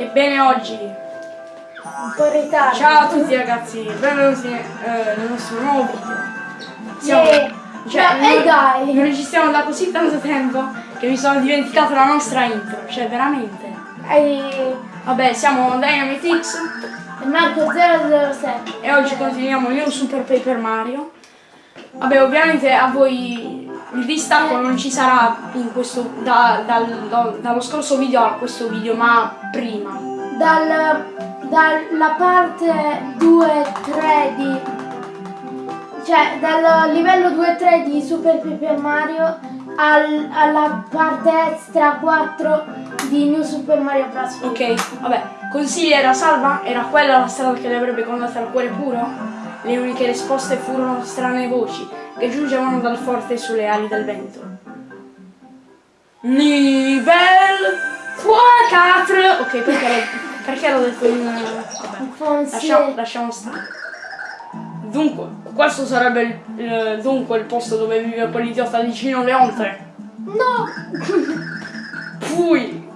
Ebbene oggi, Un po' in ritardo. ciao a tutti ragazzi, benvenuti eh, nel nostro nuovo video. Siamo, Yeah. cioè, e non- dai. non registriamo da così tanto tempo che mi sono dimenticato la nostra intro, cioè veramente. E Vabbè, siamo Dynamite X e Marco 007. e oggi continuiamo New Super Paper Mario. Vabbè, ovviamente a voi il distacco non ci sarà in questo, da- dal- da- dallo scorso video a questo video, ma prima. Dal, dalla parte 2-3 di... Cioè, dal livello 2-3 di Super Paper Mario al- alla parte extra 4 di New Super Mario Bros. Ok, vabbè, consigli era salva? Era quella la strada che le avrebbe condotto al cuore puro? Le uniche risposte furono strane voci che giungevano dal forte sulle ali del vento. Nivel 4 Ok, perché l'ho, perché l'ho detto in... Vabbè, Fonse. lasciamo, lasciamo stare. Dunque, questo sarebbe il, il- dunque il posto dove vive quell'idiota di Gino Leonte. No! Poi,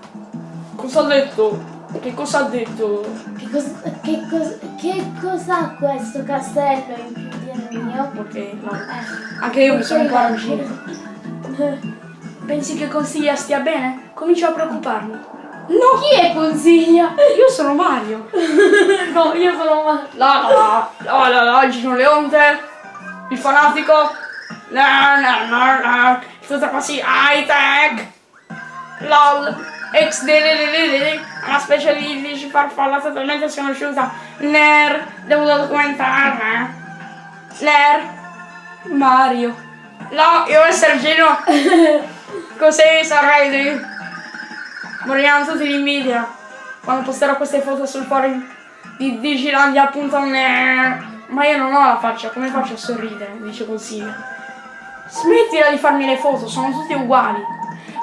cosa ha detto? Che cosa ha detto? Che, cos- che, cos- che cos'ha questo castello in più mio? Ok, no. Eh. Anche io mi sono Ok. arrugginito. Pensi che Consiglia stia bene? Comincio a preoccuparmi. No! Chi è consiglia? Io sono Mario. No, io sono ma... La la la la la Gino Leonte. Il fanatico. La la la la. Tutto così high tech. LOL. Ex. Una specie di, di farfalla totalmente sconosciuta. Ner. Devo documentarla. Ner. Mario. No, io essere Gino. Così sarei di... Moriranno tutti di invidia quando posterò queste foto sul forum di Digilandia appunto ne... Ma io non ho la faccia, come faccio a sorridere? Dice consiglio. Smettila di farmi le foto, sono tutte uguali.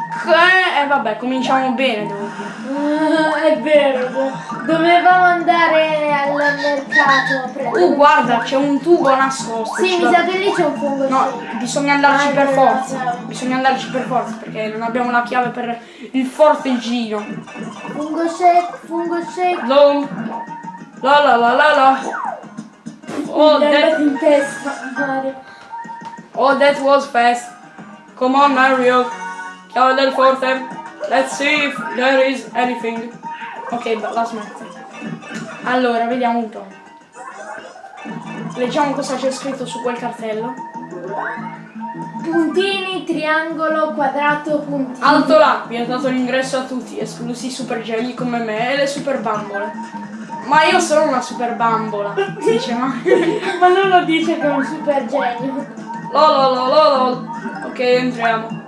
Che... E vabbè, cominciamo bene, devo dire. Ah, è vero, do- dovevamo andare al mercato a. Uh, guarda, c'è un tubo nascosto. Sì, mi sa che lì c'è un fungo. No, bisogna andarci Ah, per è forza. vero. Bisogna andarci per forza perché non abbiamo la chiave per il forte giro. Fungo shake, fungo shake. Long. La la la la la. Oh, that, in testa, Mario. oh, that was fast. Come on, Mario. Chiave del forte. Let's see if there is anything. Ok, la smetto. Allora, vediamo un po'. Leggiamo cosa c'è scritto su quel cartello. Puntini, triangolo, quadrato, puntini. Alto là, vi è dato l'ingresso a tutti, esclusi i super geni come me e le super bambole. Ma io sono una super bambola, dice Mario. Ma non lo dice che è un super genio. Lololololol. Ok, entriamo.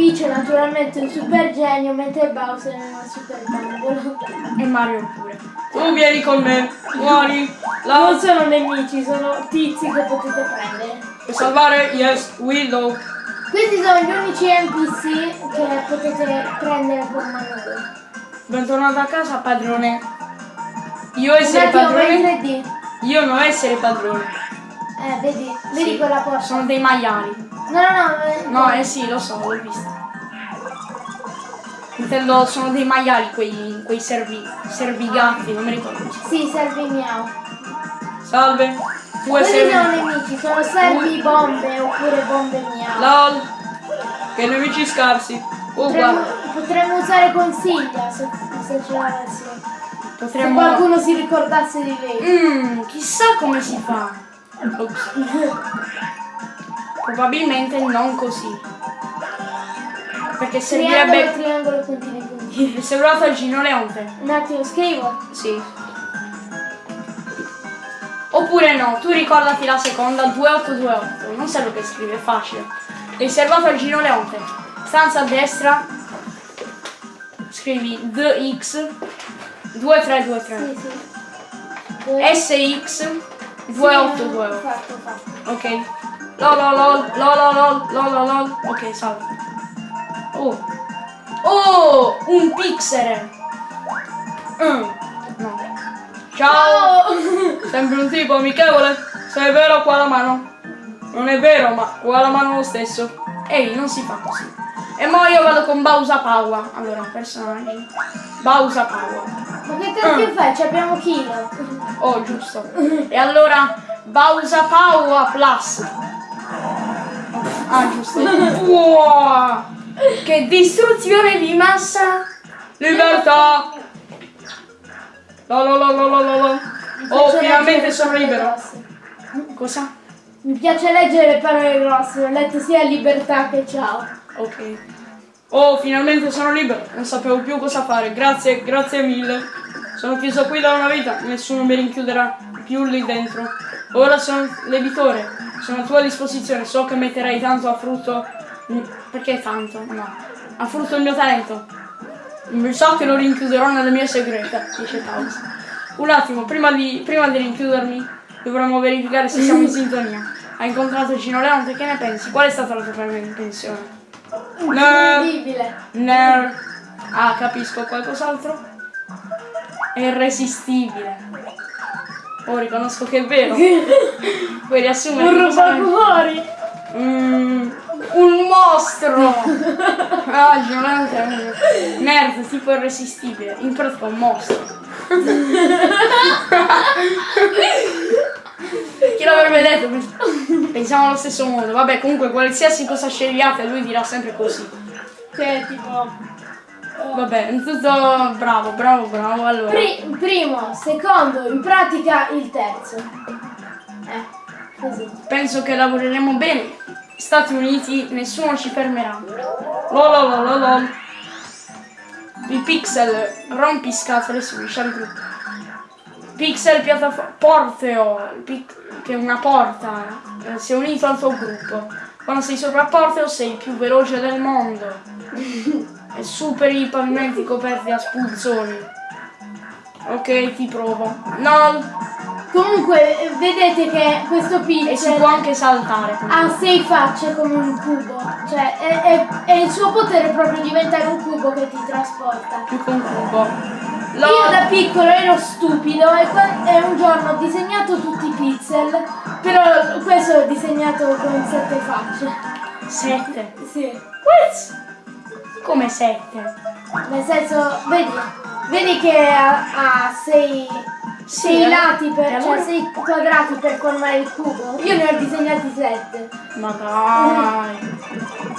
Peach è naturalmente un super genio, mentre Bowser è una super bambola. E Mario pure. Tu vieni con me, muori. Non La sono nemici, sono tizi che potete prendere. Puoi salvare? Yes, Willow. Questi sono gli unici NPC che potete prendere con Manolo. Bentornato a casa, padrone. Io essere padrone? in 3D. Io non essere padrone. Eh, vedi, vedi Sì, quella porta. Sono dei maiali. No, no, no. eh, No, eh sì, lo so, l'ho visto. Intendo, sono dei maiali quei, quei servi, servigatti, non mi ricordo. Sì, servi miau. Salve. Tu Quelli essere... sono nemici, sono servi bombe oppure bombe miau. LOL. Che nemici scarsi. Oh, Potremmo, potremmo usare consiglia se, se ce l'avessi. Se Potremmo... qualcuno si ricordasse di lei. Mmm, chissà come si fa. Ops. Probabilmente non così. Perché Triangolo, servirebbe... triangolo, puntini, puntini. Sembrato il Gino Leonte. Un attimo, scrivo. Sì. Oppure no, tu ricordati la seconda 2828. Non serve che scrivi, è facile. Riservato al Gino Leonte. Stanza a destra. Scrivi DX 2323. Sì, sì. SX Sì, 2828. Fatto, fatto. Ok. Lololol, lololol, lololol. Ok, salve. Oh. Oh, un pixel. Mm. No. Ciao. Sembri un tipo amichevole. Se è vero qua la mano. Non è vero, ma qua la mano lo stesso. Ehi, non si fa così. E mo io vado con Bausa Paua. Allora, personaggi. Bausa Paua. Ma che cacchio fai? Ci abbiamo Kilo. Oh, giusto. E allora Bausa Paua Plus. Ah, giusto. Wow! Che distruzione di massa! Libertà! Lo lo lo lo lo lo. Oh, finalmente sono libero. Cosa? Mi piace leggere le parole grosse, ho letto sia libertà che ciao. Ok. Oh, finalmente sono libero. Non sapevo più cosa fare. Grazie, grazie mille. Sono chiuso qui da una vita. Nessuno mi rinchiuderà più lì dentro. Ora sono l'editore. Sono a tua disposizione. So che metterai tanto a frutto. Perché tanto? No. A frutto il mio talento. So che lo rinchiuderò nella mia segreta, dice Taus. Un attimo, prima di, prima di rinchiudermi, dovremmo verificare se siamo in sintonia. Hai incontrato Gino Leonte, che ne pensi? Qual è stata la tua? No. Incredibile. Ner. Ah, capisco. Qualcos'altro? È irresistibile. Oh, riconosco che è vero. Puoi riassumere Un rubacuori. Mm, un mostro! Ah, Giolante è un nerd tipo irresistibile. In pratica un mostro. Chi l'avrebbe detto? Pensiamo allo stesso modo. Vabbè, comunque, qualsiasi cosa scegliate, lui dirà sempre così. Che tipo... Vabbè, tutto bravo, bravo, bravo. Allora, Pri- primo, secondo, in pratica il terzo. Eh, così. penso che lavoreremo bene. Stati Uniti, nessuno ci fermerà. Lololololol. Il Pixel rompiscatole su Michel Group. Pixel piattaforma Porteo, pic- che è una porta, eh, si è unito al tuo gruppo. Quando sei sopra Porteo sei il più veloce del mondo. e superi i pavimenti coperti da spulzoni. Ok, ti provo. No, Comunque, vedete che questo e si pixel può anche saltare. ha sei facce come un cubo. Cioè, è, è- è il suo potere proprio diventare un cubo che ti trasporta. più che un cubo. Io Lo- da piccolo ero stupido e, e un giorno ho disegnato tutti i pixel, però questo l'ho disegnato con sette facce. Sette. Sì. What? Come sette? Nel senso, vedi, vedi che ha, ha sei, sei eh. lati per, allora? cioè sei quadrati per formare il cubo. Io ne ho disegnati sette. Ma dai.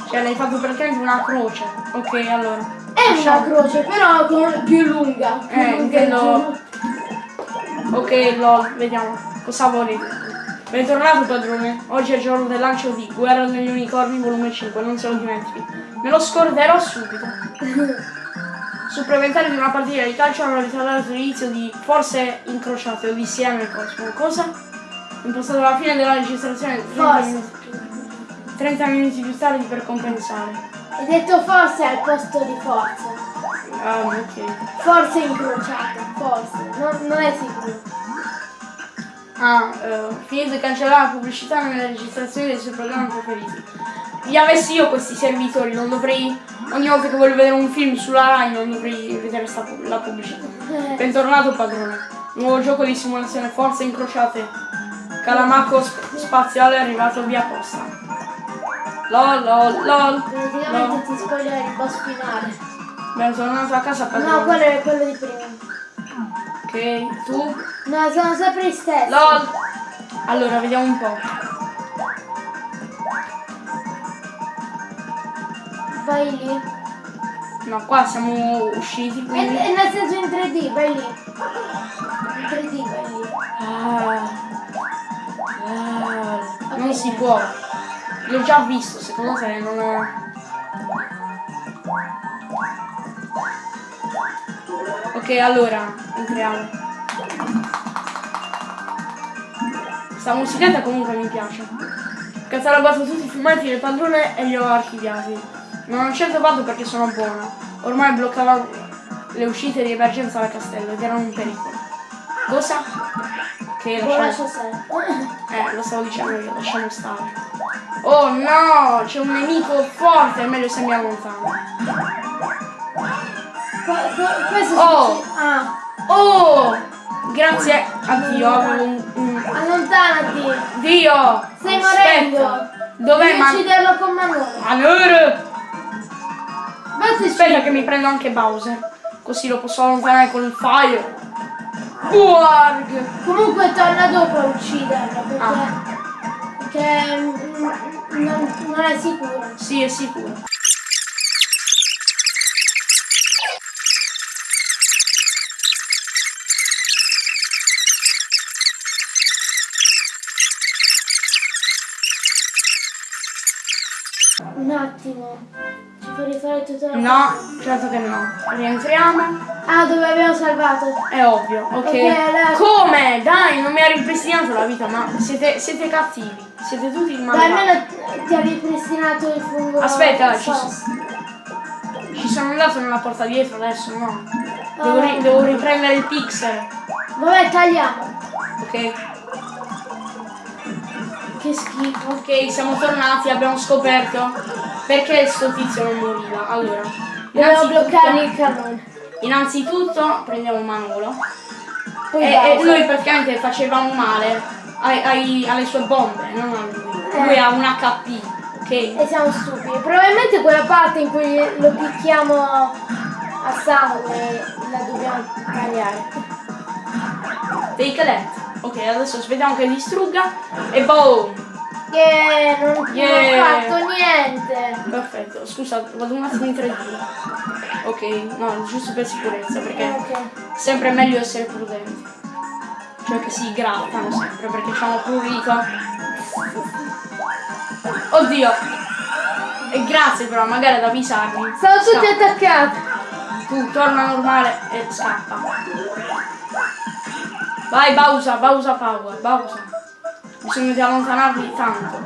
Cioè l'hai fatto praticamente una croce. Ok, allora. È una Lasciamo- croce, però con- più lunga. Più Eh, lunga intendo-. Ok, lol, vediamo. Cosa volete? Bentornato padrone. Oggi è il giorno del lancio di Guerra degli Unicorni volume 5, non se lo dimentichi. Me lo scorderò subito. Supplementare di una partita di calcio hanno ritardato l'inizio di Forze Incrociate Odissea nel Cosmo. Cosa? Impostato la fine della registrazione 30 Forse. minuti, 30 minuti più tardi per compensare. Hai detto forse al posto di forza. Ah, ok. Forse incrociata, forse. Non, non è sicuro. Ah, eh, finito di cancellare la pubblicità nelle registrazioni dei suoi programmi preferiti. Li avessi io questi servitori, non dovrei. Ogni volta che voglio vedere un film sulla Rai non dovrei vedere sta la pubblicità. Eh, Bentornato padrone. Nuovo gioco di simulazione forze incrociate. Calamacco sp- spaziale è arrivato via posta. Lol lol lol. praticamente ti spoiler il boss finale. Bentornato a casa padrone. No, quello è quello di prima. Ok, tu? No, sono sempre gli stessi. LOL! Allora, vediamo un po'. Vai lì. No, qua siamo usciti, E, quindi... e nel senso in 3D, vai lì. In 3D, vai lì. Ah, ah, non si può. L'ho già visto, secondo te non è... Ok, allora, entriamo. Sta musichetta comunque mi piace. Catalogato tutti i filmati del padrone e li ho archiviati. Non ho certo fatto perché sono buona. Ormai bloccava le uscite di emergenza dal castello ed erano un pericolo. Cosa? Che Lo lasciamo... Eh, lo stavo dicendo io, lasciamo stare. Oh no, c'è un nemico forte, è meglio se mi allontano. Oh. Ah, Oh! Grazie a Dio, avevo un... un- allontanati. Dio! Stai morendo. Dov'è Devi ucciderlo con Manolo. Manur? Basta Aspetta che mi prendo anche Bowser. Così lo posso allontanare con il fire. Warg! Comunque torna dopo a ucciderlo perché, Ah. perché mm, non, non è sicuro. Sì, è sicuro. Un attimo. Ci fa rifare tutto la No, certo che no. Rientriamo. Ah, dove abbiamo salvato? È ovvio, ok. Ok, allora- Come? Dai, non mi ha ripristinato la vita, ma siete, siete cattivi. Siete tutti Dai, malvagi. almeno ti ha ripristinato il fungo. Aspetta, ci sos. Ci sono andato nella porta dietro adesso, no. Devo, Ah. ri- devo riprendere il pixel, Vabbè, tagliamo. ok? Che schifo. Ok, siamo tornati, abbiamo scoperto perché sto tizio non moriva. Allora, Dobbiamo innanzitutto- bloccare il cannone. Innanzitutto prendiamo Manolo Poi e, e noi praticamente facevamo male ai- ai- alle sue bombe, non a lui. Eh. Lui ha un HP, ok? E siamo stupidi. Probabilmente quella parte in cui lo picchiamo a sangue la dobbiamo tagliare. Take that. Ok, adesso aspettiamo che distrugga e boom! Yeah, non, Yeah. non ho fatto niente. Perfetto, scusa, vado un attimo in 3D. Ok, no, giusto per sicurezza, perché Ok. sempre è meglio essere prudenti. Cioè che si grattano sempre, perché ci hanno prurito. Oddio! E grazie però, magari ad avvisarmi. Sono tutti attaccati. Tu torna normale e scappa. Vai Bausa, Bausa Power, Bausa. Bisogna di allontanarli tanto.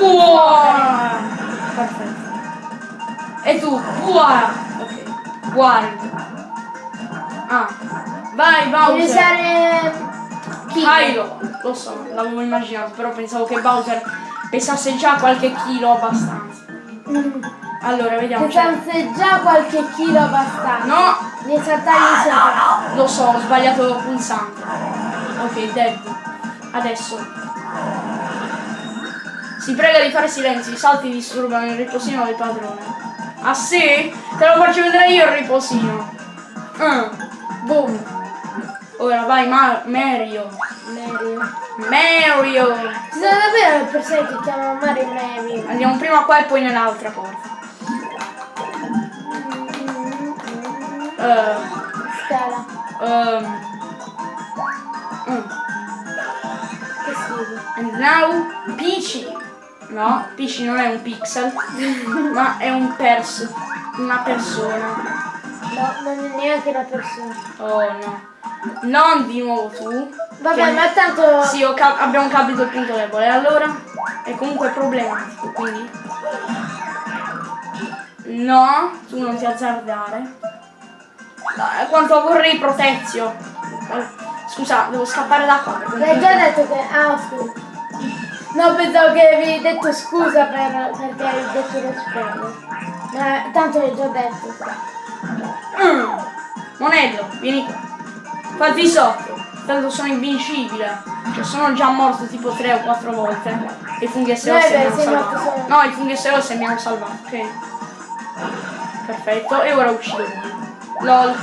Uah! Perfetto. E tu, uah! Ok. Guarda. Ah. Vai Devi Bowser. usare chi? Kylo. Lo so, l'avevo immaginato, però pensavo che Bowser pesasse già qualche chilo abbastanza. Mm. Allora, vediamo. cioè- Pesante già qualche chilo abbastanza. No, Devi saltargli sopra. Lo so, ho sbagliato pulsante. Ok, dead. Adesso. Si prega di fare silenzio, i salti disturbano il riposino del padrone. Ah sì? Te lo faccio vedere io il riposino. Mm. Boom. Ora vai Ma- Mario. Mario. Mario. Ci sono davvero le persone che chiamano Mario Mario. Andiamo prima qua e poi nell'altra porta. Eh, Scala. ehm. Mm. Che schifo. And now Peachy. No, Peachy non è un pixel, ma è un pers una persona. No, non è neanche una persona. Oh no. Non di nuovo tu. Vabbè, ma tanto. Sì, cap- abbiamo capito il punto debole. Allora è comunque problematico, quindi. No, tu non ti azzardare. Dai, quanto vorrei protezio. Eh, Scusa, devo scappare da qua. L'hai già detto che. Ah, scusa. No, pensavo che avevi detto scusa per, perché hai detto lo spoiler. Ma tanto l'hai già detto. Mm. Monello, vieni qua. Fatti sotto. Tanto sono invincibile. Cioè sono già morto tipo 3 o 4 volte. E i funghi Eh, SOS mi hanno salvato. solo. No, i funghi SOS mi hanno salvato, ok. Perfetto, e ora uccido. LOL.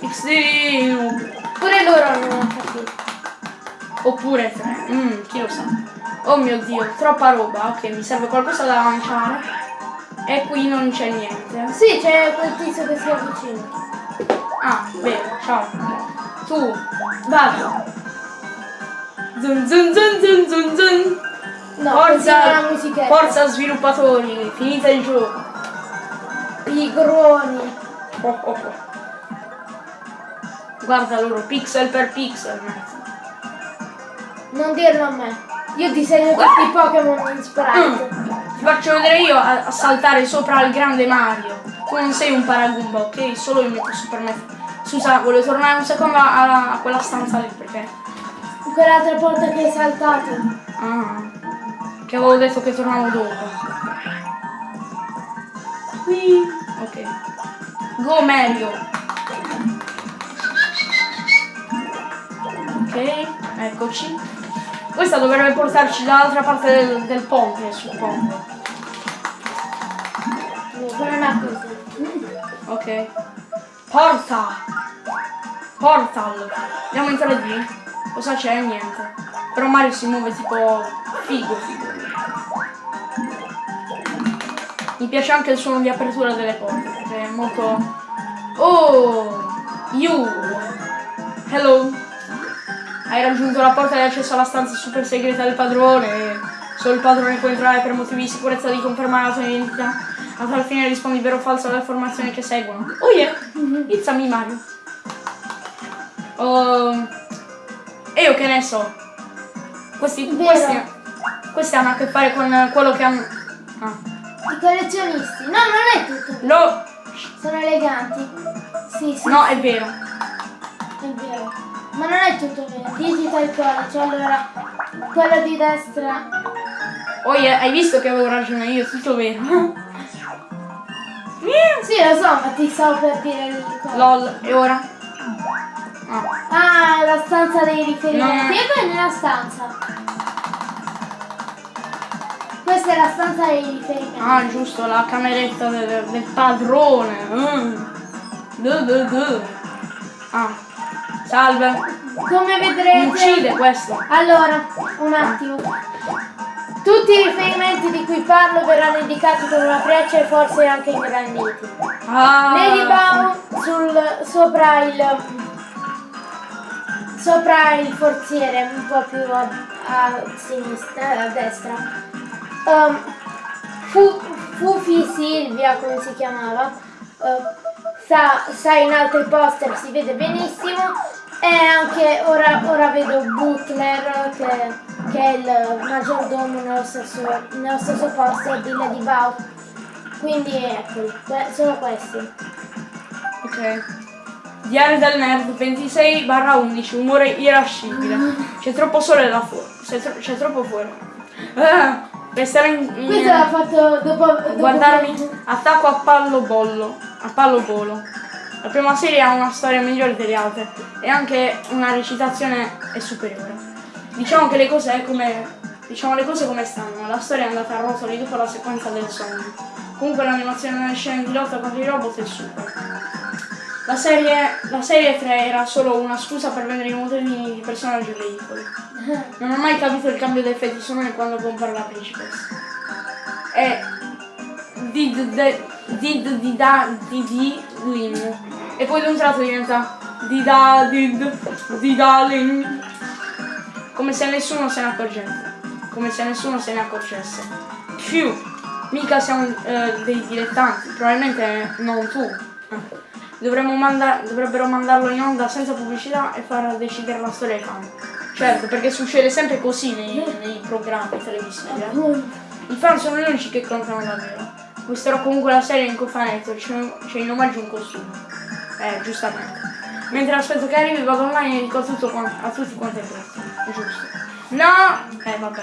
XD. Pure loro hanno capito. Oppure 3. Mm, chi lo sa. Oh mio dio, troppa roba. Ok, mi serve qualcosa da lanciare. E qui non c'è niente. Sì, c'è quel tizio che si avvicina. Ah, bene, ciao. Tu, vado. Zun zun zun zun zun zun. No, Forza, forza sviluppatori, finite il gioco. Pigroni. Oh, oh, oh. Guarda loro, pixel per pixel. mezzo. Non dirlo a me. Io disegno tutti i Pokémon in sprite. Ti faccio vedere io a, a saltare sopra al grande Mario. Tu non sei un paragumba, ok? Solo io mi posso permettere. Scusa, volevo tornare un secondo a, a quella stanza lì perché. Quell'altra porta che hai saltato. Ah. Che avevo detto che tornavo dopo. Qui. Ok. Go Mario. Ok, eccoci. Questa dovrebbe portarci dall'altra parte del, del ponte, suppongo. Ha così. Ok. Porta! Portal! Andiamo in 3D? Cosa c'è? Niente. Però Mario si muove tipo figo figo. Mi piace anche il suono di apertura delle porte, è molto. Oh! You! Hello! Hai raggiunto la porta di accesso alla stanza super segreta del padrone. Solo il padrone può entrare per motivi di sicurezza di confermare la tua identità. A tal fine rispondi vero o falso alle affermazioni che seguono. Oh yeah! It's a me Mario. Oh, e io che ne so. Questi, questi, questi hanno a che fare con quello che hanno. Ah. I collezionisti. No, non è tutto. No, Sono eleganti. Sì, sì, no, è vero. è vero. Ma non è tutto vero. Digital College, allora, quello di destra. Oh hai visto che avevo ragione io, tutto vero. Sì, lo so, ma ti stavo per dire il. LOL, e ora? Ah. Ah, la stanza dei riferimenti. No. E poi nella stanza. Questa è la stanza dei riferimenti. Ah, giusto, la cameretta del, del padrone. Mm. Ah, salve. Come vedrete... uccide questo. Allora, un attimo. Tutti i riferimenti di cui parlo verranno indicati con una freccia e forse anche ingranditi. Ah. Lady Bow sul, sopra il sopra il forziere, un po' più a, a sinistra, a destra. Um, Fu- Fufi Silvia, come si chiamava, uh, sta, sta in altri poster, si vede benissimo. E anche ora, ora vedo Butler che, che è il maggiordomo nello stesso, nello stesso poster di Lady Bow. Quindi que- sono questi. Ok. Diario del nerd 26 11, umore irascibile. C'è troppo sole là fuori. C'è, tro- troppo fuori. Ah, resterò in. in- Questo l'ha fatto dopo, dopo guardarmi. che- Attacco a pallo bollo. A pallo volo. La prima serie ha una storia migliore delle altre e anche una recitazione è superiore. Diciamo che le cose è come. Diciamo le cose come stanno. La storia è andata a rotoli dopo la sequenza del sogno. Comunque l'animazione delle scene di lotta contro i robot è super. La serie, la serie 3 era solo una scusa per vendere i modelli di personaggi e veicoli. Non ho mai capito il cambio di effetti sonori quando compare la principessa. E did did di da di di lin. E poi d'un tratto diventa di da did di da lin. Come se nessuno se ne accorgesse. Come se nessuno se ne accorgesse. Più, mica siamo eh, dei dilettanti, probabilmente non tu. Manda- dovrebbero mandarlo in onda senza pubblicità e far decidere la storia ai fan. Certo, perché succede sempre così nei, nei programmi televisivi. eh. I fan sono gli unici che contano davvero. Acquisterò comunque la serie in cofanetto, c'è, c'è in omaggio un costume. Eh, giustamente. Mentre aspetto che arrivi vado online e dico tutto quan- a tutti quanti i prezzi. Giusto. No! Eh vabbè.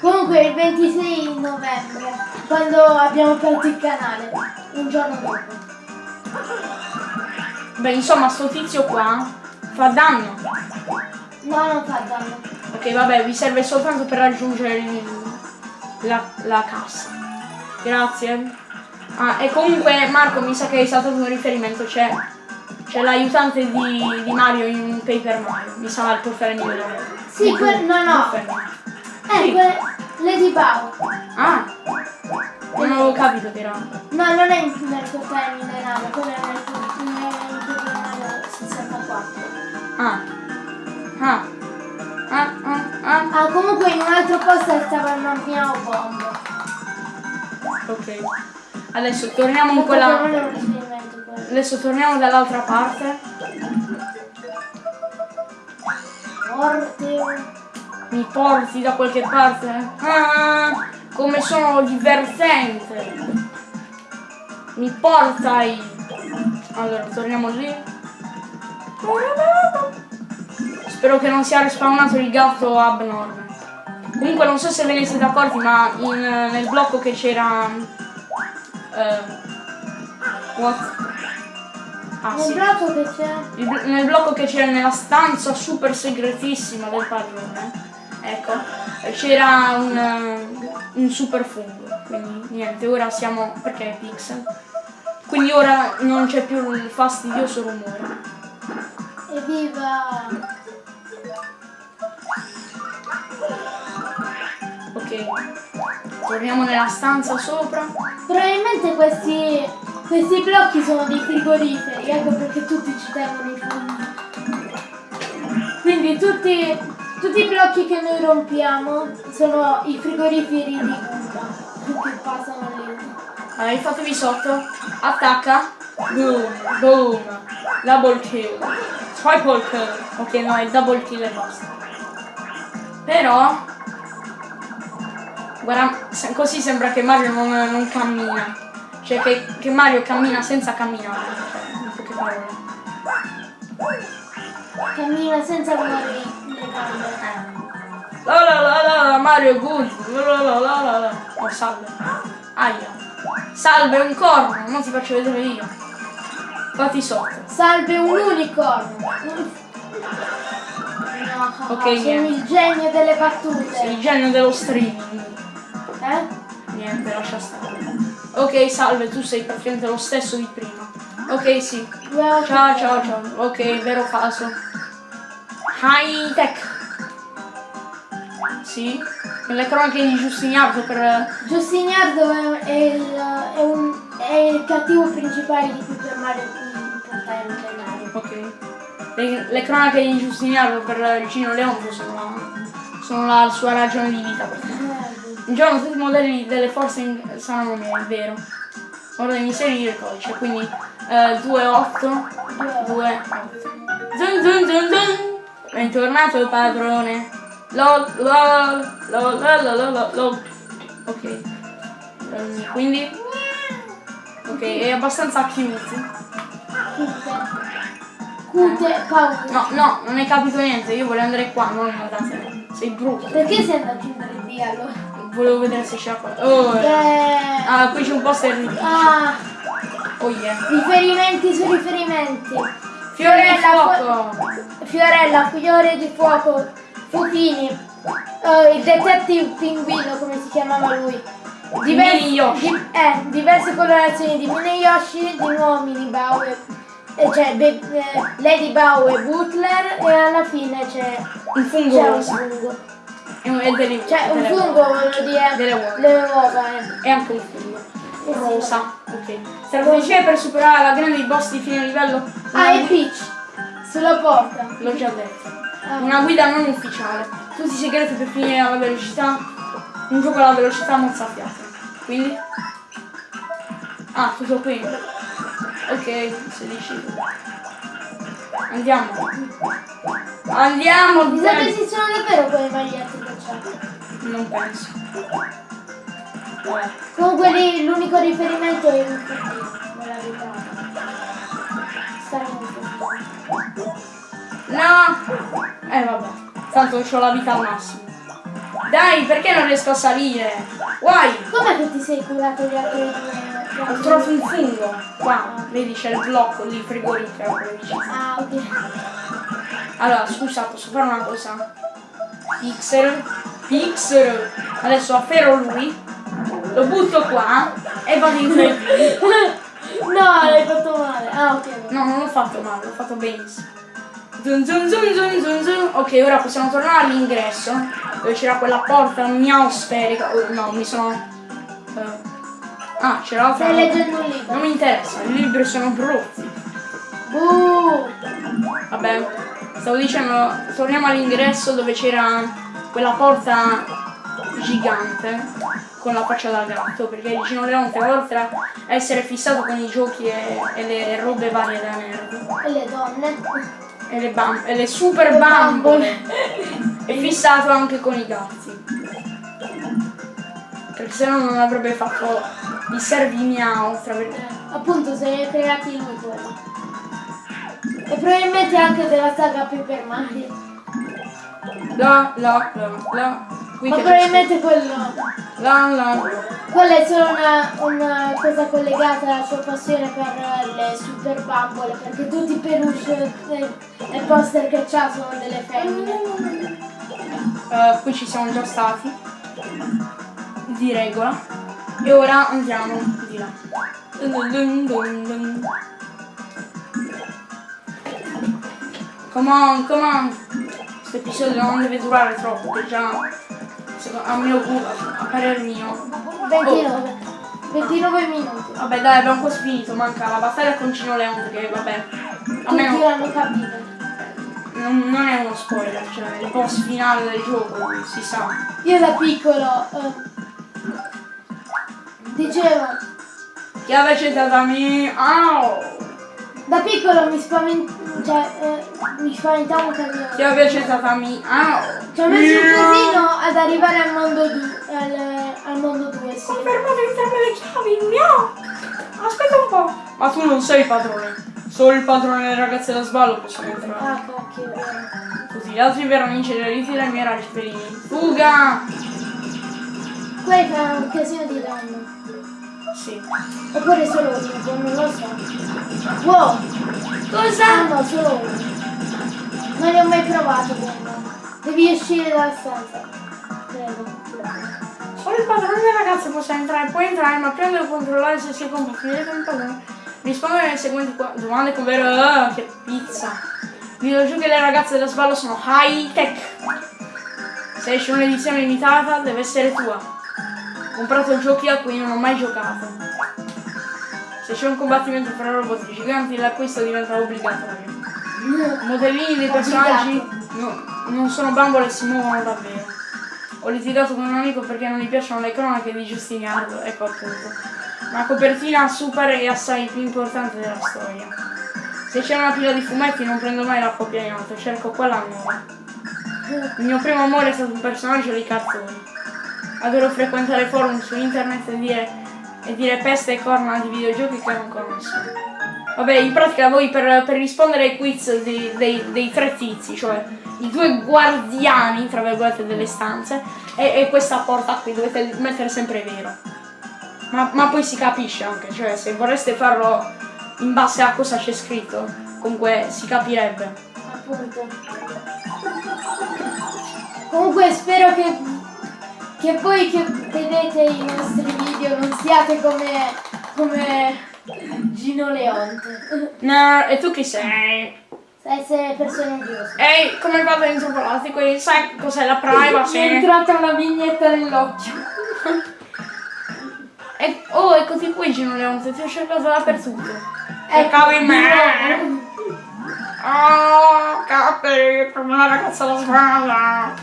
Comunque il 26 novembre, quando abbiamo aperto il canale, un giorno dopo. Beh, insomma, sto tizio qua fa danno. No, non fa danno. Ok, vabbè, vi serve soltanto per raggiungere la, la cassa. Grazie. Ah, e comunque Marco mi sa che hai saltato un riferimento, c'è. C'è l'aiutante di, di Mario in Paper Mario. Mi sa il portare livello. Sì, que- no, no. Eh, Sì. que- Lady Bow. Ah! Non avevo capito che era. No, non è in- nel tuo termine nave, quello è tuo termine 64. Ah. Ah. Ah, ah, ah. Ah, comunque in un altro posto stava il Mammiao Bomb. Ok. Adesso torniamo in quella. Adesso torniamo dall'altra parte. Morte. Mi porti da qualche parte? Ah, come sono divertente! Mi portai! Allora, torniamo lì. Spero che non sia respawnato il gatto abnorme. Comunque non so se ve ne siete accorti, ma in, nel blocco che c'era. eh, what? Ah, Nel sì. blocco che c'è. Nel blocco che c'era nella stanza super segretissima del padrone, ecco, c'era un, eh, un super fungo. quindi niente, ora siamo... perché è pixel? Quindi ora non c'è più il fastidioso rumore. Evviva! Ok, torniamo nella stanza sopra. Probabilmente questi, questi blocchi sono dei frigoriferi, ecco perché tutti ci tengono i funghi. Quindi tutti, tutti i blocchi che noi rompiamo sono i frigoriferi di Goomba che passano lì. Allora, fatevi sotto. Attacca. Boom, boom. Double kill. Triple kill. Ok, no, è double kill e basta. Però... Guarda, così sembra che Mario non, non cammina. Cioè che, che Mario cammina senza camminare. Cioè, in poche parole. Cammina senza. Eh. La la la la la, Mario good. La la la la la. Oh, salve. Aia. Salve, un corno. Non ti faccio vedere io. Fatti sotto. Salve un unicorno! No, Ok, sono niente. il genio delle battute. Sei il genio dello streaming. Eh? Niente, lascia stare. Ok, salve, tu sei praticamente lo stesso di prima. Ok, sì. Ciao, ciao, ciao. Ok, vero caso. High tech. Sì. Le cronache di Giustiniardo per... Giustiniardo è, è il, è, un, è il cattivo principale di Super Mario denario. Ok. Le, le cronache di Giustiniardo per Gino Leonzo sono, sono la sua ragione di vita. Un giorno tutti i modelli delle forze saranno miei, è vero. Ora devi inserire il codice, quindi eh, 2, 8, 2, 8. Zun zun zun zun. Bentornato il padrone. Lol, lol, lol, lol, lol, lol. Ok. Ehm, quindi... Ok, è abbastanza cute. Cute. Cute paura. No, no, non hai capito niente, io volevo andare qua, non da te. Sei brutto. Perché sei andato in 3D allora? Volevo vedere se c'era qua. Oh, Eh, ah, qui c'è un poster di ah, Oh yeah. riferimenti su riferimenti. Fiorella, fuoco. Fiorella, fiore di fuoco, Fuchini, eh, il detective pinguino come si chiamava lui. Mini Yoshi. di- eh, diverse colorazioni di Mini Yoshi, di nuovo Mini Bow, e cioè Be- eh, Lady e Butler e alla fine c'è, Un fungo c'è un fungo. E un- delle, Cioè un delle fungo voglio dire Delle uova. le uova. eh. E anche un fungo. Eh. Rosa. Ok. Strategia per superare la grande boss di fine livello. Ah, e Peach, sulla porta. L'ho già detto. Ah. Una guida non ufficiale. Tutti i segreti per finire alla velocità. Un gioco alla velocità mozzafiato. Quindi? Ah, tutto qui. Ok, se dici. Andiamo. Andiamo! Mi sa che dai. esistono davvero quelle magliette che c'è. Non penso. Vabbè. Comunque lì l'unico riferimento è il nella verità. Stare. No! Eh vabbè, tanto ho la vita al massimo. Dai, perché non riesco a salire? Guai! Com'è che ti sei curato gli altri due? Ho trovato un fungo. Qua, vedi c'è il blocco lì, frigorifero. Ah, ok. Allora, scusa, posso fare una cosa? Pixel, pixel. Adesso afferro lui, lo butto qua e vado in 3D. No, l'hai fatto male. Ah, ok. No, non l'ho fatto male, l'ho fatto benissimo. Zun zun zun zun zun zun. Ok, ora possiamo tornare all'ingresso dove c'era quella porta miau sferica. Oh, no, mi sono. eh, Ah, c'era l'altra. Stai leggendo un Non libro. mi interessa, i libri sono brutti. Buh! Vabbè, stavo dicendo, torniamo all'ingresso dove c'era quella porta gigante con la faccia da gatto, perché Gino Leonte oltre a essere fissato con i giochi e, e le robe varie da nerd E le donne? e le, bam- e le super bambole è fissato anche con i gatti. Perché se no non avrebbe fatto i servi miau, tra virgolette. Appunto, se ne creati lui quello. E probabilmente anche della saga Paper Mario. La la la la. Qui Ma probabilmente quello. La la. Quella è solo una, una cosa collegata alla sua passione per le super bambole, perché tutti i peluche e, poster che c'ha sono delle femmine. Eh, qui ci siamo già stati di regola E ora andiamo di là. Dun dun dun. Come on, come on. Questo episodio non deve durare troppo, che già secondo- a mio a parer mio. 29. 29 minuti. Vabbè dai abbiamo quasi finito, manca la battaglia con Cino Leone che vabbè. Tutti Almeno l'hanno capito. non, non è uno spoiler, cioè il boss finale del gioco, si sa. Io da piccolo eh, dicevo, Chi avesse tratami. Au! Da piccolo mi spavent- cioè, eh, mi spaventavo un casino. Chi avesse tratami. Au! Ci ho messo un casino ad arrivare al mondo 2, al, al mondo 2, sì. Ho fermato entrambe le chiavi, no! Aspetta un po'. Ma tu non sei il padrone. Solo il padrone delle ragazze da sballo possono entrare. Ah, cacchio, è vero. Così gli altri verranno inceneriti dai miei raggi felini. Fuga! Quelli fanno un casino di danno. Sì. Oppure solo uno, non lo so. Wow! Cosa? Ah no, solo uno. Non li ho mai provato quello. Devi uscire dalla stanza. Credo. Solo il padrone delle ragazze possa entrare. Puoi entrare, ma prima devo controllare se sei compatibile con il padrone. Rispondere alle seguenti domande con vero. Ah, che pizza. I videogiochi delle ragazze da sballo sono high tech. Se esce un'edizione limitata, deve essere tua. Ho comprato giochi a cui non ho mai giocato. Se c'è un combattimento fra robot giganti, l'acquisto diventa obbligatorio. Modellini dei personaggi no- non sono bambole e si muovono davvero. Ho litigato con un amico perché non gli piacciono le cronache di Giustiniano, ecco appunto. La copertina super e assai più importante della storia. Se c'è una pila di fumetti non prendo mai la copia in alto, cerco quella nuova. Il mio primo amore è stato un personaggio di cartoni. Adoro frequentare forum su internet e dire, e dire peste e corna di videogiochi che non conosco. Vabbè, in pratica voi per, per rispondere ai quiz dei, dei- dei tre tizi, cioè i due guardiani, tra virgolette, delle stanze, e, e questa porta qui dovete mettere sempre vero. Ma, ma poi si capisce anche, cioè se vorreste farlo in base a cosa c'è scritto, comunque si capirebbe. Appunto. Comunque spero che, che voi che vedete i nostri video non siate come, come Gino Leonte. No, e tu chi sei? Essere persone giuste. Ehi, come vado in antropologico? Sai cos'è la Mi è privacy? entrata una vignetta nell'occhio. E, oh, è così qui Gino Leonte, ti ho cercato dappertutto. E Ecco, cavi in me! Oh, capi, come una ragazza da scuola.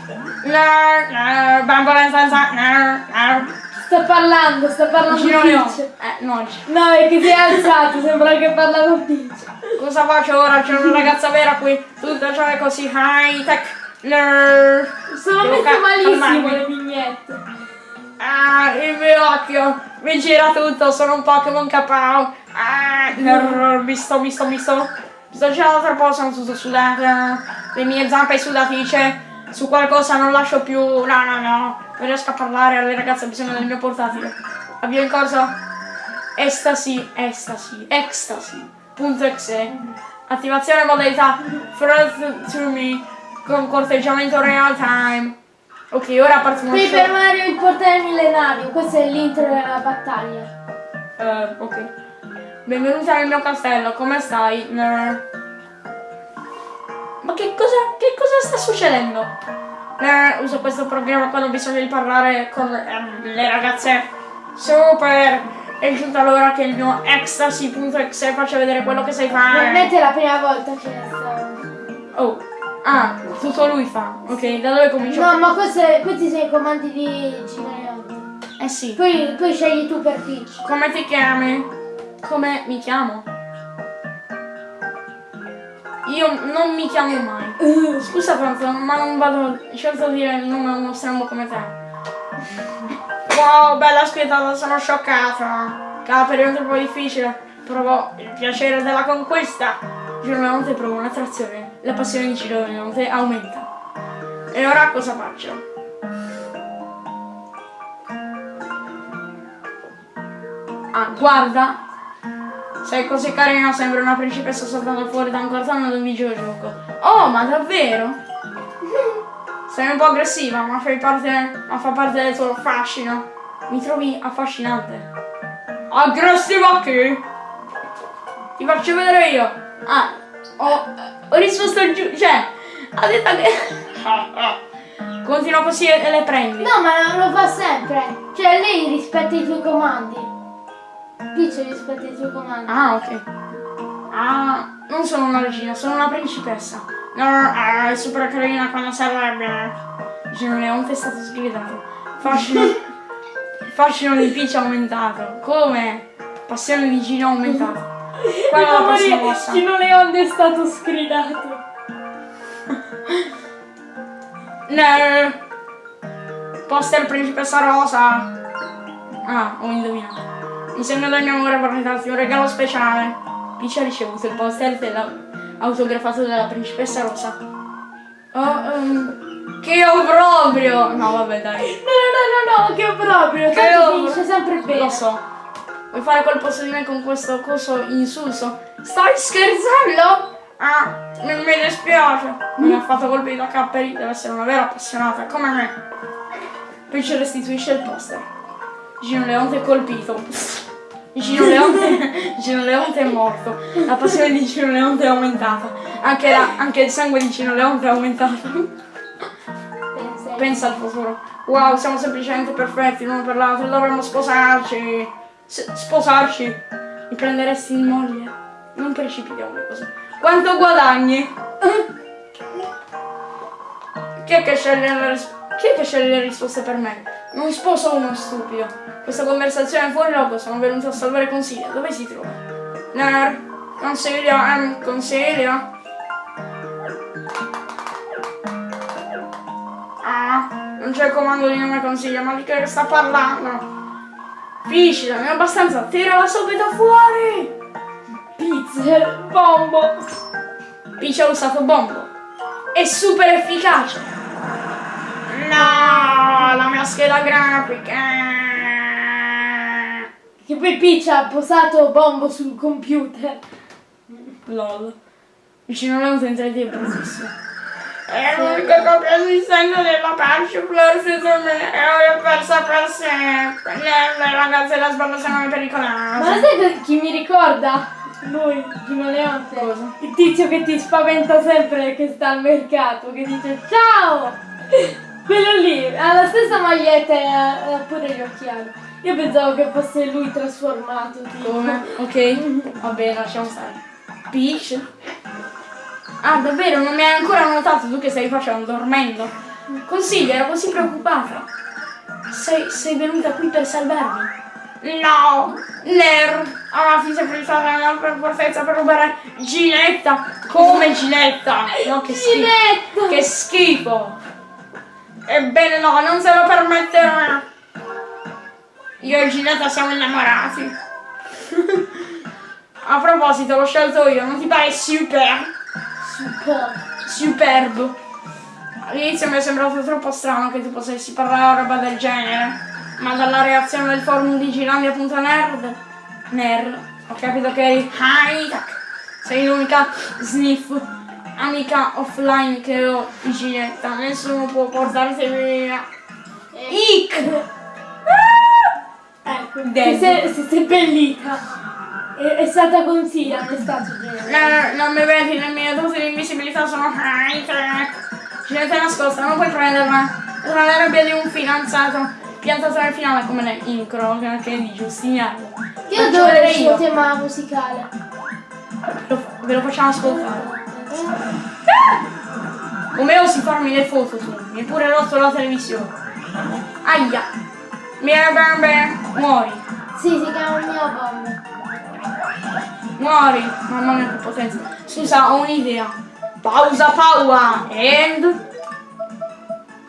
No, no, bambola senza... No, no. Sta parlando, sta parlando Gino Peach. Eh, no, G- No, è che si è alzato, sembra che parla con Peach. cosa faccio ora? C'è una ragazza vera qui, tutta cioè così high tech. No. Sono ca- malissimo le vignette. Ah, il mio occhio mi gira tutto, sono un Pokémon capao. Ah, no, mi sto, mi sto, mi sto. Sto girando troppo, sono tutto sudata. Le mie zampe sudatice. Su qualcosa non lascio più. No, no, no. Non riesco a parlare alle ragazze, ho bisogno del mio portatile. Avvio in corso. Estasi, estasi, ecstasy. Punto exe. Attivazione modalità First to me con corteggiamento real time. Ok, ora partiamo Paper Mario il portale millenario, questo è l'intro della battaglia. Eh, ok. Benvenuti nel mio castello, come stai? Ma che cosa, che cosa sta succedendo? Ner, uso questo programma quando ho bisogno di parlare con ehm, le ragazze. Super! È giunta l'ora che il mio ecstasy.exe faccia vedere quello che sai fare. Probabilmente è la prima volta che sta... Oh, ah, tutto lui fa. Ok, da dove comincio? No, ma queste- questi sono i comandi di Leonte. Eh sì. Poi, poi scegli tu per Peach. Come ti chiami? Come mi chiamo? Io non mi chiamo mai. Scusa tanto, ma non vado certo a dire il nome a uno strano come te. Wow, bella spietata, sono scioccata. Cada periodo è un po' difficile. Provo il piacere della conquista. Giro Leonte provo un'attrazione. La passione di Giro Leonte aumenta. E ora cosa faccio? Ah, guarda. Sei così carina, sembra una principessa saltando fuori da un cartone di un videogioco. Oh, ma davvero? Sei un po' aggressiva, ma parte. ma fa parte del tuo fascino. Mi trovi affascinante. Aggressiva che? Ti faccio vedere io. Ah, ho, ho risposto giù. Cioè, ha detto che. Continua così e le prendi. No, ma lo fa sempre. Cioè, lei rispetta i tuoi comandi. Peach rispetta i tuoi comandi. Ah, ok. Ah, non sono una regina, sono una principessa. No, ah, è super carina quando serve. Gino Leonte è stato sgridato. Fascino. Fascino di Peach aumentato. Come? Passione di Gino aumentato. Qual è la prossima mossa? Gino Leonte è stato sgridato. No. Poster principessa rosa. Ah, ho indovinato. In segno del mio amore darti un regalo speciale. Peach ha ricevuto il poster della, autografato dalla principessa rosa. Oh, ehm, che obbrobrio! No, vabbè, dai. No, no, no, no, che proprio. Che Tanto finisce sempre bene. Lo so. Vuoi fare su di me con questo coso insulso? Stai scherzando? Ah, mi, mi dispiace. Mi ha fatto colpi da capperi, deve essere una vera appassionata, come me. Ci restituisce il poster. Gino Leonte è colpito. Gino Leonte, Gino Leonte è morto. La passione di Gino Leonte è aumentata. Anche, la- anche il sangue di Gino Leonte è aumentato. Pensa. Al futuro. Wow, siamo semplicemente perfetti l'uno per l'altro, dovremmo sposarci. S- sposarci. Mi prenderesti in moglie? Non precipitiamo le cose. Quanto guadagni? Chi è che sceglie le, chi è che sceglie le risposte per me? Non sposo uno stupido. Questa conversazione è fuori luogo, sono venuto a salvare Consiglio. Dove si trova? Ner, Consiglio, ehm, Consiglio. Ah, non c'è il comando di nome consiglio, ma di che sta parlando? Finiscila, non è abbastanza, tirala subito fuori! Pizza, bombo. Ha usato bombo. È super efficace! No, la mia scheda grafica! Che poi Peach ha posato bombo sul computer. Lol. Vicino a un 3D è l'unica copia esistente della Persifleur su me e ho persa per sempre. Le, ragazze della sbarra sono Ma pericolose. sai che- chi mi ricorda? Lui, Gino Leonte. Cosa? Il tizio che ti spaventa sempre che sta al mercato, che dice ciao! Quello lì, ha la stessa maglietta e ha, ha pure gli occhiali. Io pensavo che fosse lui trasformato. Tipo. Come? Ok, va bene, lasciamo stare. Peach? Ah, davvero? Non mi hai ancora notato tu che stai facendo? Dormendo? Consiglio, ero così preoccupata. Sei, sei venuta qui per salvarmi? No! Ner! Ah, ti sei prestata nella per fortezza per rubare Ginetta! Come Ginetta? No, che schifo! Ginetta! Che schifo! Ebbene no, non se lo permetterò! Io e Ginetta siamo innamorati! A proposito, l'ho scelto io, non ti pare super? Super. Superbo. All'inizio mi è sembrato troppo strano che tu potessi parlare roba del genere, ma dalla reazione del forum di Gilandia.nerd, nerd, ho capito che eri. Sei l'unica sniff, amica offline che ho di Ginetta, nessuno può portarti via. Ick! Ecco, Dead. si sei bellita. È, è stata consiglia, non è stato genere. No, non mi vedi, le mie doti di invisibilità sono è nascosta, non puoi prenderla. Tra la rabbia di un fidanzato piantato nel finale come nel incro che è di Giustiniano. Io adoro il suo tema musicale. Lo- ve lo facciamo ascoltare. Come osi farmi le foto tu? Mi pure rotto la televisione. Aia! Mia bambe! Muori! Sì, si chiama Mia Bomba. Muori! Mamma mia che potenza! Scusa, ho un'idea. Pausa paua! And...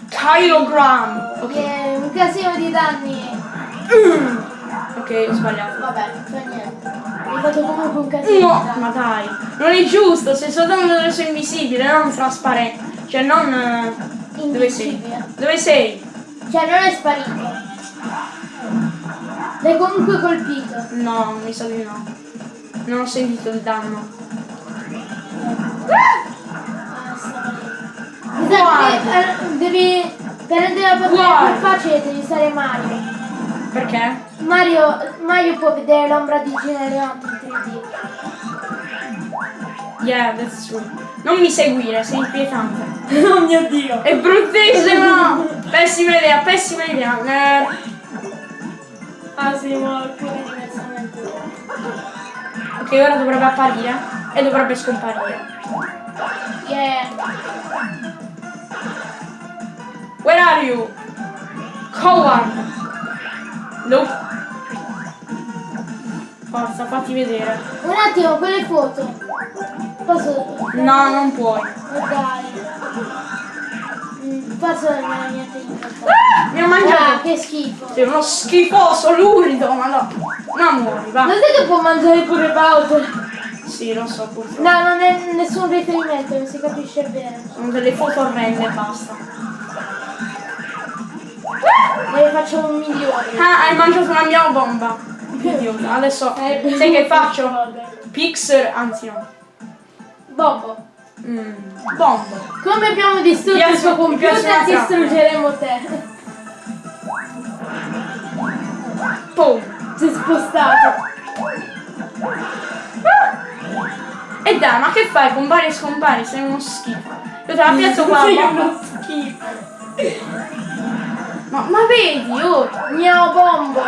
Kilogram! Ok, un casino di danni. ok, ho sbagliato. Vabbè, non fa niente. Fatto comunque un casino No, ma dai, non è giusto, sei soltanto adesso invisibile, non trasparente. Cioè non. eh, Dove sei? Invisibile. Dove sei? Cioè non è sparito. L'hai comunque colpito. No, mi sa di no. Non ho sentito il danno. Ah. Mi sa che eh, devi. Per rendere la Guarda. più facile devi usare Mario. Perché? Mario, Mario può vedere l'ombra di Gino Leonte in 3D. Yeah, that's true. Non mi seguire, sei inquietante. oh mio dio! È bruttissimo! Pessima idea, pessima idea. Nerd. Ah sì, ma. Ok, ora dovrebbe apparire e dovrebbe scomparire. Yeah! Where are you? Coward! Nope. Forza, fatti vedere. Un attimo, quelle foto. Posso. No, non puoi. Mm, Posso nella mia tecnica. Mi ho Ah, mangiato. che schifo. Sei uno schifoso, lurido, ma no. No, muori, va. Lo sai che può mangiare pure Bowser? Sì, lo so, purtroppo. No, non è nessun riferimento, non si capisce bene. Sono delle foto orrende, basta. Ne facciamo un milione. Ah, hai mangiato una mia bomba. Idiota. Adesso Eh, sai che faccio? Pixel, anzi no. Bobo, Mm, bombo. come abbiamo distrutto il suo computer, distruggeremo te. Pum. Si è spostato. E dai, ma che fai? Compari e scompari, sei uno schifo. Io te la piazzo qua. Sei uno schifo. Ma, ma vedi, oh. Mio bombo.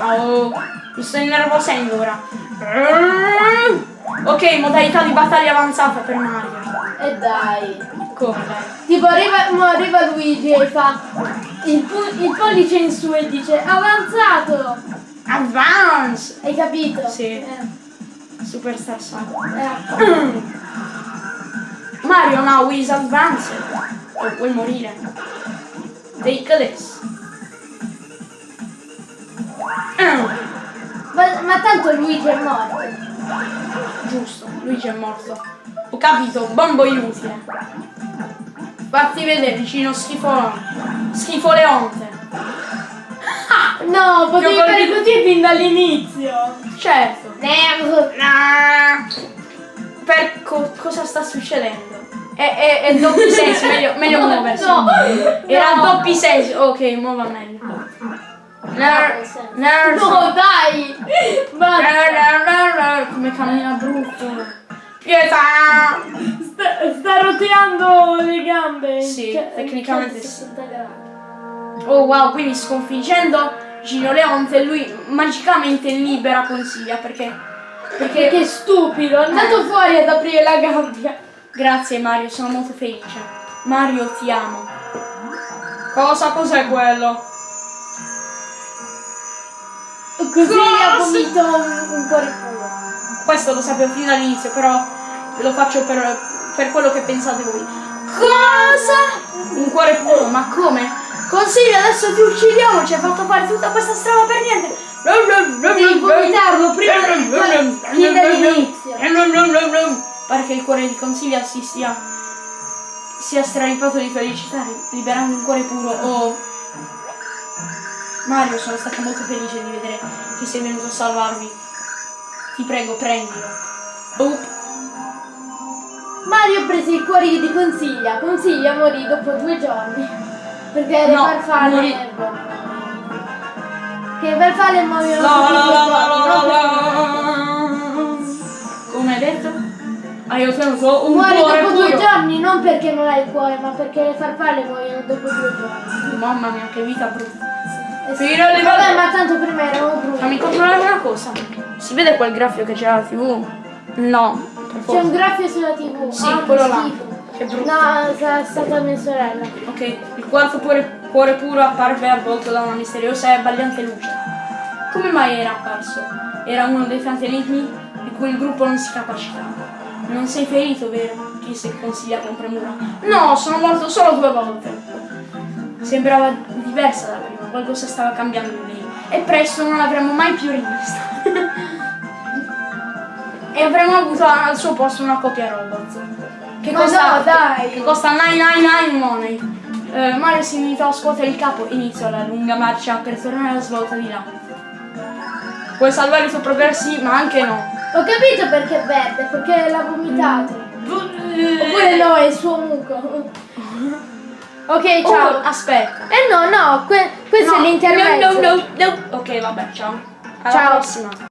Oh, mi sto innervosendo ora. Ok, modalità di battaglia avanzata per Mario. E dai. Come dai? Tipo arriva, arriva Luigi e fa il, il pollice in su e dice avanzato. Advance! Hai capito? Sì. Eh, Superstar Saga. eh. Mario now is advanced. O puoi morire. Take this. Mm, Ma, ma tanto Luigi è morto. Giusto, Luigi è morto. Ho capito, bombo inutile. Fatti vedere, vicino schifo. Schifo Leonte. No, potevi Io fare così fin dall'inizio. Certo. Ah, Per co- cosa sta succedendo? È, è, è doppi sensi, meglio, meglio muoversi. No. Era No. doppi sensi. Ok, muova meglio. Ner- Nerd. No, dai. Basta. Ner- ner- ner- ner- Come cammina brutto. Pietà. Sta, sta roteando le gambe. Sì, Cioè, tecnicamente sì. 60 gradi. Oh wow, quindi sconfiggendo Gino Leonte lui magicamente libera Consiglia perché... Perché... Che stupido, è andato fuori ad aprire la gabbia. Grazie Mario, sono molto felice. Mario ti amo. Cosa? Cos'è quello? Così ha Cosa? vomito un, un cuore puro. Questo lo sapevo fin dall'inizio, però lo faccio per, per quello che pensate voi. Cosa? Un cuore puro, ma come? Consiglio, adesso ti uccidiamo, ci hai fatto fare tutta questa strada per niente. Devi vomitarlo prima fin dall'inizio. Pare che il cuore di Consiglia si sia sia straripato di felicità liberando un cuore puro. Oh. Mario, sono stata molto felice di vedere che sei venuto a salvarmi. Ti prego, prendilo. Oh. Mario prese i cuori di Consiglia. Consiglia morì dopo due giorni. Perché le No, farfalle. morì. Che le farfalle muoiono La, la, due la, la, giorni, la, Hai ottenuto un Muore cuore dopo due puro. giorni non perché non hai il cuore, ma perché le farfalle muoiono dopo due giorni. Mamma mia, che vita brutta. Eh sì. Alle Vabbè, ma tanto prima erano Fammi brutti. controllare una cosa. Si vede quel graffio che c'è alla tv? No, C'è un graffio sulla tv. Sì, Ah, quello là. Che brutto. No, è stata mia sorella. Ok, il quarto cuore, cuore puro apparve avvolto da una misteriosa e abbagliante luce. Come mai era apparso? Era uno dei tanti enigmi di cui il gruppo non si capacitava. Non sei ferito, vero? chiese consiglia con premura. No, sono morto solo due volte. Sembrava diversa da prima, qualcosa stava cambiando in lei. E presto non l'avremmo mai più rivista. e avremmo avuto al suo posto una copia robot. Che Ma costa, no, dai. Che costa 999 money. Eh, Mario si limitò a scuotere il capo e iniziò la lunga marcia per tornare alla svolta di là. Puoi salvare i tuoi progressi, ma anche no. Ho capito perché è verde, perché l'ha vomitato. Oppure no, è il suo muco. Ok, ciao. Oh, aspetta. Eh no, no, que- questo è l'intermezzo. No, no, no, no. Ok, vabbè, ciao. Alla Ciao. prossima.